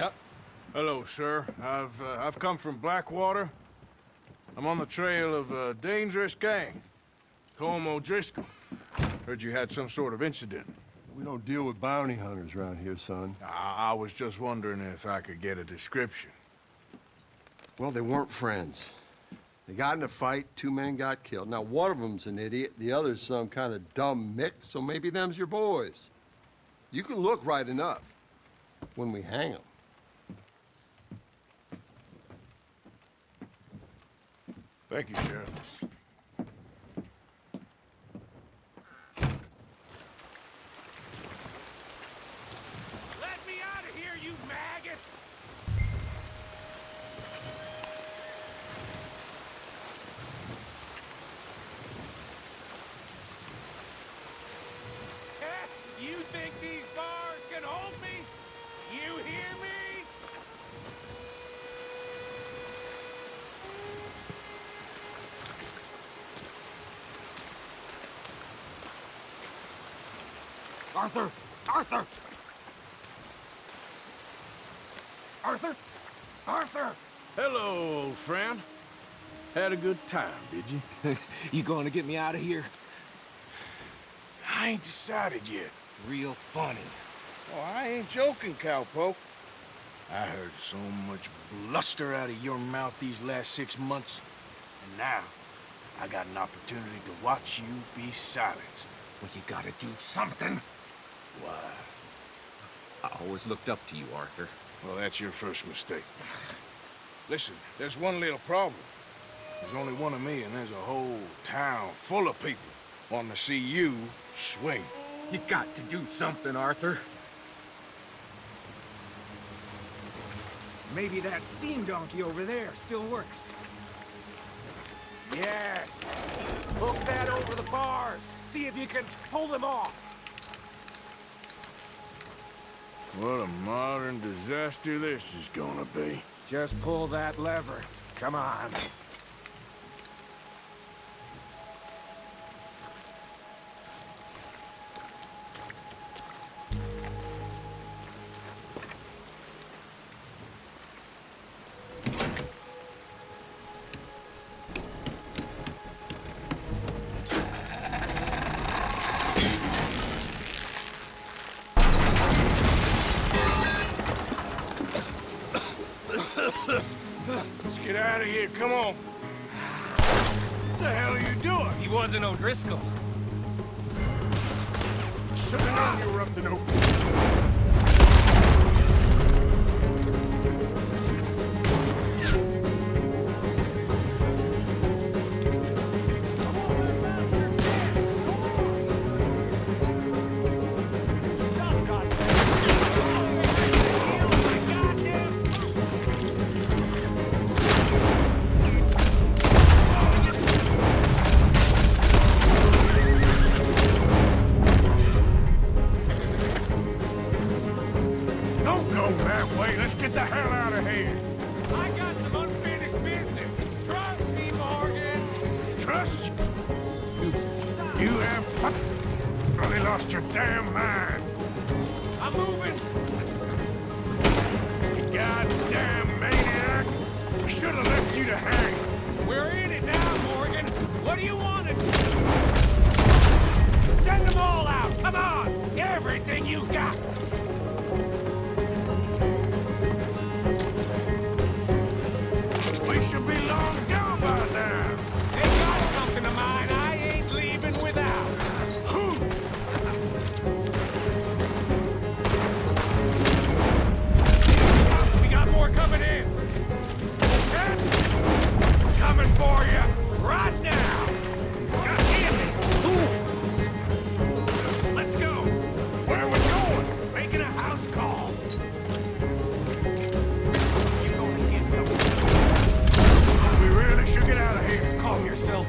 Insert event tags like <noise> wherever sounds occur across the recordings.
Yep. Hello, sir. I've uh, I've come from Blackwater. I'm on the trail of a dangerous gang. Colm O'Driscoll. Heard you had some sort of incident. We don't deal with bounty hunters around here, son. I, I was just wondering if I could get a description. Well, they weren't friends. They got in a fight, two men got killed. Now, one of them's an idiot, the other's some kind of dumb mix, so maybe them's your boys. You can look right enough when we hang them. Thank you, Sheriff. Arthur! Arthur! Arthur! Arthur! Hello, old friend. Had a good time, did you? <laughs> you going to get me out of here? I ain't decided yet. Real funny. Oh, I ain't joking, cowpoke. I heard so much bluster out of your mouth these last six months, and now I got an opportunity to watch you be silenced. Well, you gotta do something. Why? I always looked up to you, Arthur. Well, that's your first mistake. Listen, there's one little problem. There's only one of me, and there's a whole town full of people wanting to see you swing. You got to do something, Arthur. Maybe that steam donkey over there still works. Yes. Hook that over the bars. See if you can pull them off. What a modern disaster this is gonna be. Just pull that lever. Come on. Get out of here, come on. What the hell are you doing? He wasn't O'Driscoll. Should've known you were up to no... Trust you? You, have really lost your damn mind. I'm moving. You goddamn maniac. I should have left you to hang. We're in it now, Morgan. What do you want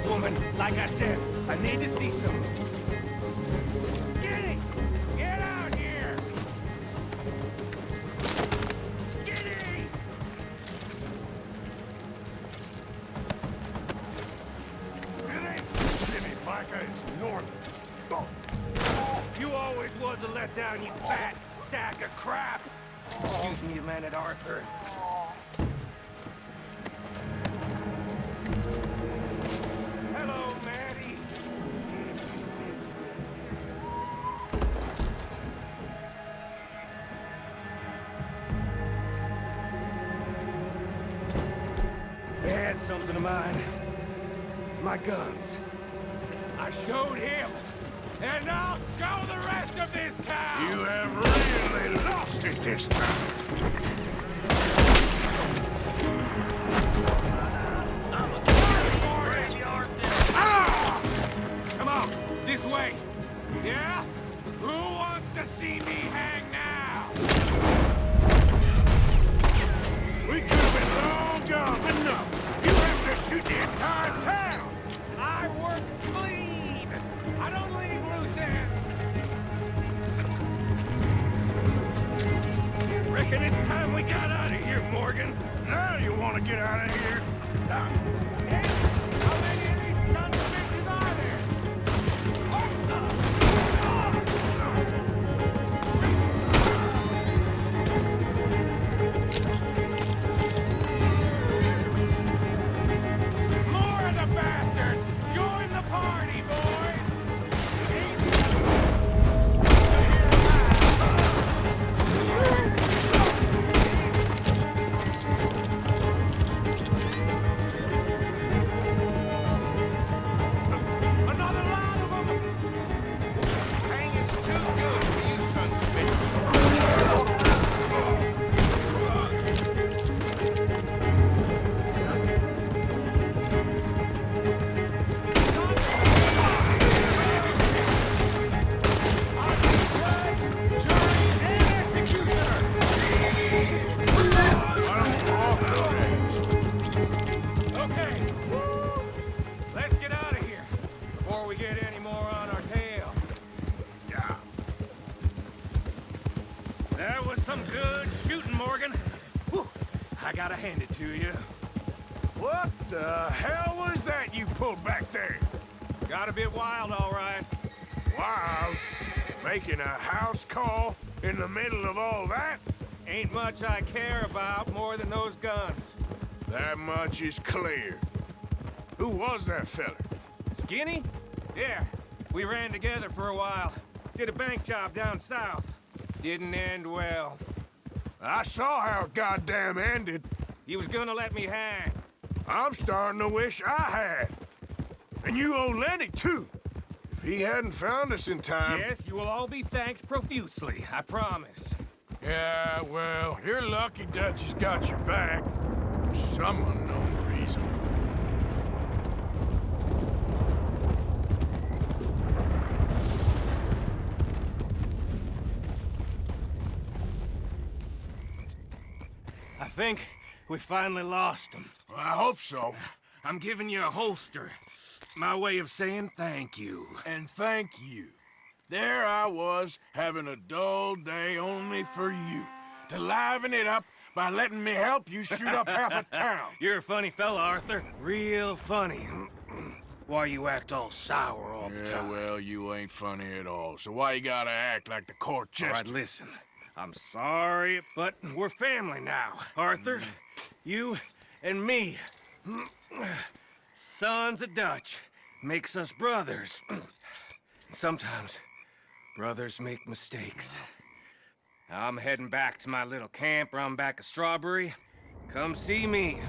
woman. Like I said, I need to see some. Skinny! Get out here! Skinny! Ain't Jimmy Piker, it's Norman. Oh. You always was a letdown, you fat sack of crap! Excuse me a minute, Arthur. Something of mine. My guns. I showed him. And I'll show the rest of this town! You have really lost it this time. Ah! Come on, this way. Yeah? Who wants to see me hang now? Out of here? Hey, hand it to you. What the hell was that you pulled back there? Got a bit wild, all right. Wild. Making a house call in the middle of all that? Ain't much I care about more than those guns. That much is clear. Who was that feller? Skinny? Yeah, we ran together for a while. Did a bank job down south. Didn't end well. I saw how it goddamn ended. He was gonna let me hang. I'm starting to wish I had. And you owe Lenny, too. If he hadn't found us in time... Yes, you will all be thanked profusely, I promise. Yeah, well, you're lucky Dutch has got your back. For some unknown reason. I think we finally lost him. Well, I hope so. I'm giving you a holster. My way of saying thank you. And thank you. There I was, having a dull day only for you. To liven it up by letting me help you shoot up half a town. <laughs> You're a funny fella, Arthur. Real funny. Why you act all sour all the Yeah, time? well, you ain't funny at all. So why you gotta act like the court All right, listen. I'm sorry, but we're family now. Arthur, you and me. Sons of Dutch makes us brothers. Sometimes brothers make mistakes. I'm heading back to my little camp around back of Strawberry. Come see me.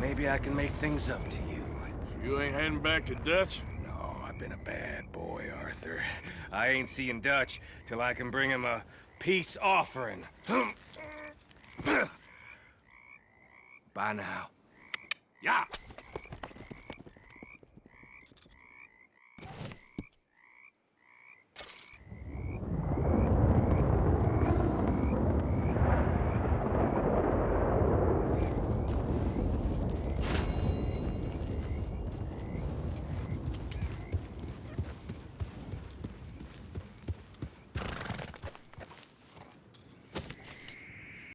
Maybe I can make things up to you. You ain't heading back to Dutch? No, I've been a bad boy, Arthur. I ain't seeing Dutch till I can bring him a peace offering. Bye now. Yeah.